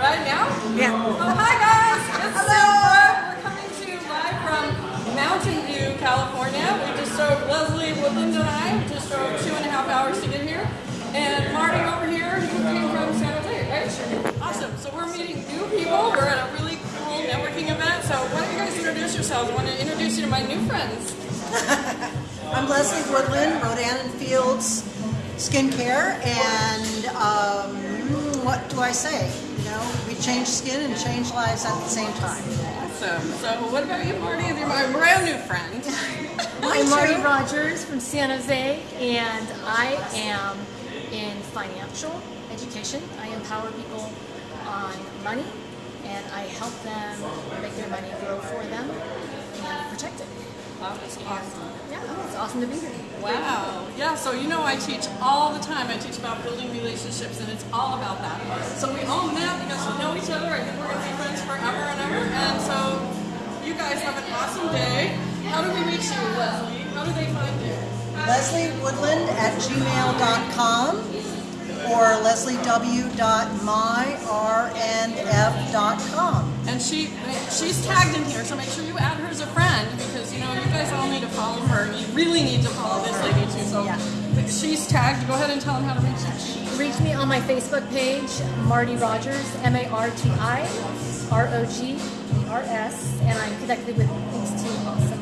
Right now? Yeah. Oh, hi guys! It's Sarah. We're coming to you live from Mountain View, California. We just drove, Leslie Woodland and I just drove two and a half hours to get here. And Marti over here, who came from San Jose, right? Awesome. So we're meeting new people. We're at a really cool networking event. So why don't you guys introduce yourselves? I want to introduce you to my new friends. I'm Leslie Woodland, Rodan and Fields Skincare, and um, what do I say? You know, we change skin and change lives at the same time. Awesome. So what about you, Marti? You're my brand new friend. I'm Marti Rogers from San Jose, and I am in financial education. I empower people on money, and I help them make their money grow for them and protect it. That's awesome. Yeah, it's awesome to be here. Wow. Yeah, so you know I teach all the time. I teach about building relationships and it's all about that. So we all met because we know each other. I think we're going to be friends forever and ever. And so you guys have an awesome day. How do we reach you, Leslie? How do they find you? Leslie Woodland at gmail.com or lesliew.myrnf.com. And she she's tagged in here, so make sure you add her as a friend because you know you guys all need to follow her. You really need to follow this. So Yeah. she's tagged. Go ahead and tell them how to reach you. Reach me on my Facebook page, Marti Rogers, M A R T I R O G E R S, and I'm connected with these two awesome